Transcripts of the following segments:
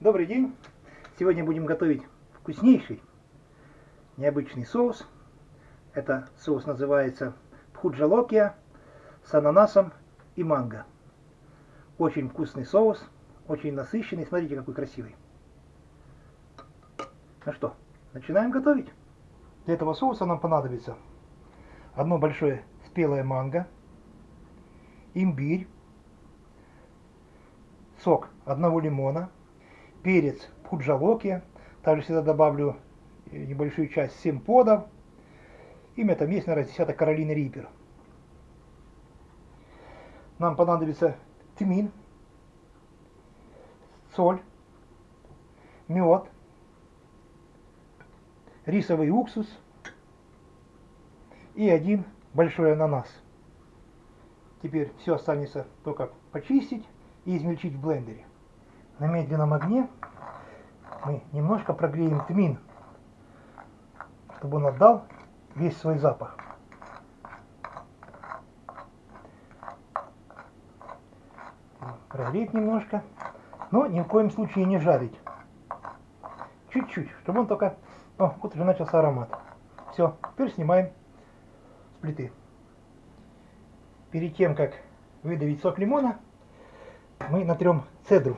Добрый день! Сегодня будем готовить вкуснейший необычный соус. Это соус называется пхуджалокия с ананасом и манго. Очень вкусный соус, очень насыщенный. Смотрите, какой красивый. Ну что, начинаем готовить. Для этого соуса нам понадобится одно большое спелое манго, имбирь, сок одного лимона, перец пуджалоки, также сюда добавлю небольшую часть симподов, имя там есть, наверное, десяток Каролины Риппер. Нам понадобится тмин, соль, мед, рисовый уксус и один большой ананас. Теперь все останется только почистить и измельчить в блендере. На медленном огне мы немножко прогреем тмин, чтобы он отдал весь свой запах. Прогреть немножко, но ни в коем случае не жарить. Чуть-чуть, чтобы он только... О, вот уже начался аромат. Все, теперь снимаем с плиты. Перед тем, как выдавить сок лимона, мы натрем цедру.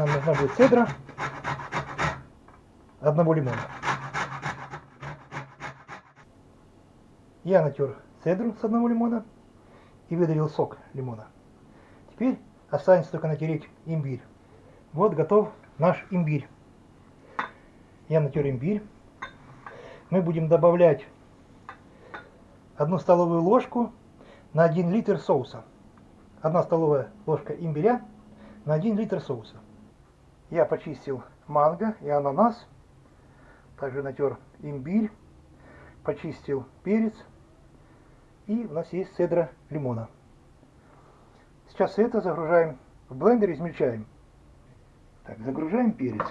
Нам нужна будет цедра одного лимона. Я натер цедру с одного лимона и выдавил сок лимона. Теперь останется только натереть имбирь. Вот готов наш имбирь. Я натер имбирь. Мы будем добавлять одну столовую ложку на 1 литр соуса. 1 столовая ложка имбиря на 1 литр соуса. Я почистил манго и ананас. Также натер имбирь. Почистил перец. И у нас есть цедра лимона. Сейчас это загружаем в блендер, измельчаем. Так, загружаем перец.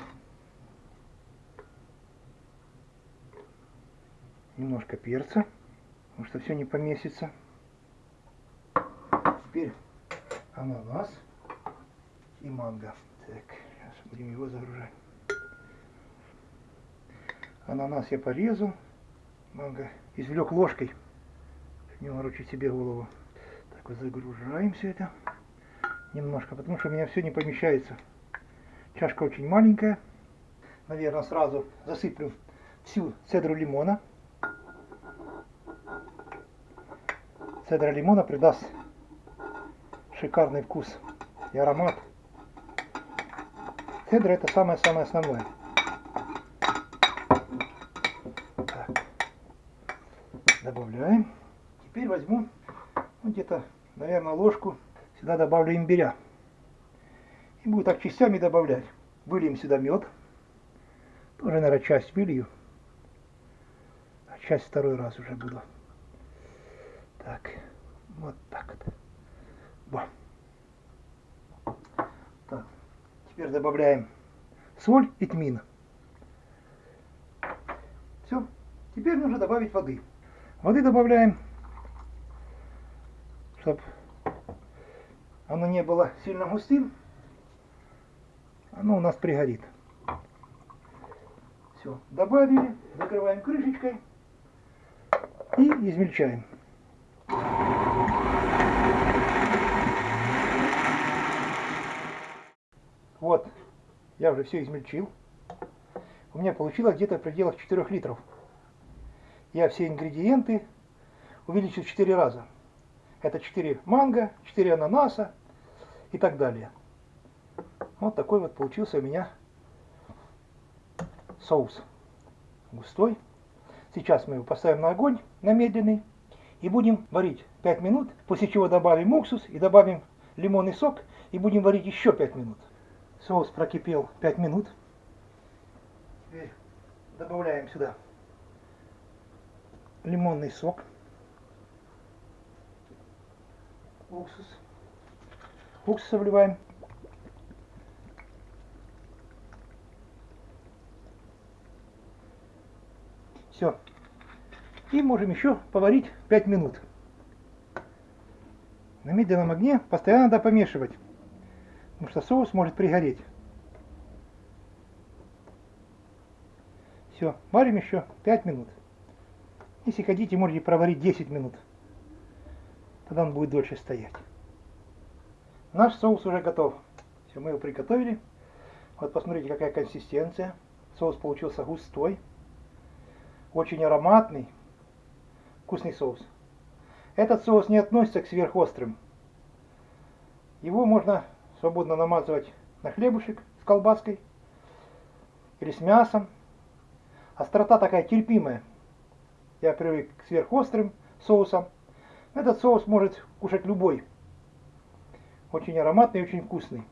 Немножко перца, потому что все не поместится. Теперь ананас и манго. Так, будем его загружать. Ананас я порезал, манго извлек ложкой, не ворочать себе голову. Так вот загружаем все это немножко, потому что у меня все не помещается. Чашка очень маленькая. Наверное, сразу засыплю всю цедру лимона. Цедра лимона придаст шикарный вкус и аромат. Цедра это самое-самое основное. Так. Добавляем. Теперь возьму ну, где-то, наверное, ложку. Сюда добавлю имбиря. И буду так частями добавлять. Выльем сюда мед. Тоже, наверное, часть вылью. А часть второй раз уже буду. Так, вот так вот. Во. Так. Теперь добавляем соль и тмин. Все. Теперь нужно добавить воды. Воды добавляем, чтобы оно не было сильно густым. Оно у нас пригорит. Все, добавили, закрываем крышечкой и измельчаем. Вот, я уже все измельчил. У меня получилось где-то в пределах 4 литров. Я все ингредиенты увеличил в 4 раза. Это 4 манго, 4 ананаса и так далее. Вот такой вот получился у меня соус. Густой. Сейчас мы его поставим на огонь, на медленный. И будем варить 5 минут, после чего добавим уксус и добавим лимонный сок. И будем варить еще 5 минут. Соус прокипел 5 минут. Теперь добавляем сюда лимонный сок, уксус. Уксус вливаем. Все. И можем еще поварить 5 минут. На медленном огне постоянно надо помешивать потому что соус может пригореть. Все, варим еще 5 минут. Если хотите, можете проварить 10 минут. Тогда он будет дольше стоять. Наш соус уже готов. Все, мы его приготовили. Вот посмотрите, какая консистенция. Соус получился густой. Очень ароматный. Вкусный соус. Этот соус не относится к сверхострым. Его можно свободно намазывать на хлебушек с колбаской или с мясом. Острота такая терпимая. Я привык к сверхострым соусам. Этот соус может кушать любой. Очень ароматный и очень вкусный.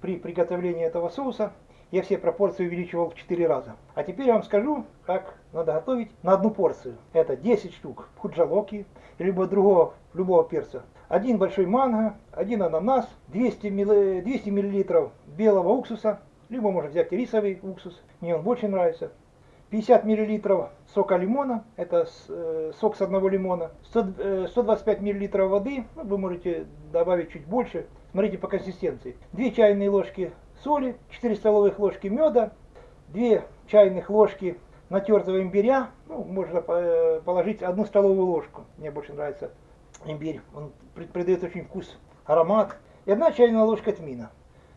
При приготовлении этого соуса я все пропорции увеличивал в 4 раза. А теперь я вам скажу, как надо готовить на одну порцию. Это 10 штук худжалоки, либо другого, любого перца. Один большой манго, один ананас, 200 мл, 200 мл белого уксуса, либо можно взять рисовый уксус, мне он больше нравится. 50 мл сока лимона, это э, сок с одного лимона, 100, 125 мл воды, ну, вы можете добавить чуть больше, смотрите по консистенции. 2 чайные ложки соли, 4 столовых ложки меда, 2 чайных ложки натертого имбиря, ну, можно э, положить одну столовую ложку, мне больше нравится имбирь, он придает очень вкус, аромат, и одна чайная ложка тмина.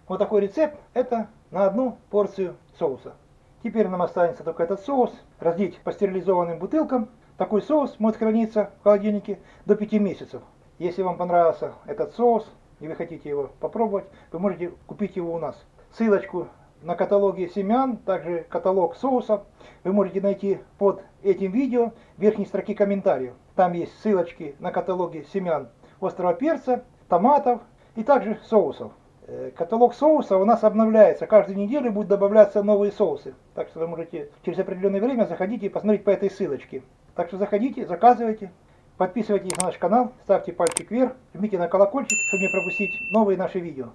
Вот такой рецепт, это на одну порцию соуса. Теперь нам останется только этот соус разлить по стерилизованным бутылкам. Такой соус может храниться в холодильнике до 5 месяцев. Если вам понравился этот соус и вы хотите его попробовать, вы можете купить его у нас ссылочку на каталоге семян, также каталог соусов вы можете найти под этим видео в верхней строке комментариев. Там есть ссылочки на каталоги семян острого перца, томатов и также соусов. Э, каталог соуса у нас обновляется. Каждую неделю будут добавляться новые соусы. Так что вы можете через определенное время заходить и посмотреть по этой ссылочке. Так что заходите, заказывайте, подписывайтесь на наш канал, ставьте пальчик вверх, жмите на колокольчик, чтобы не пропустить новые наши видео.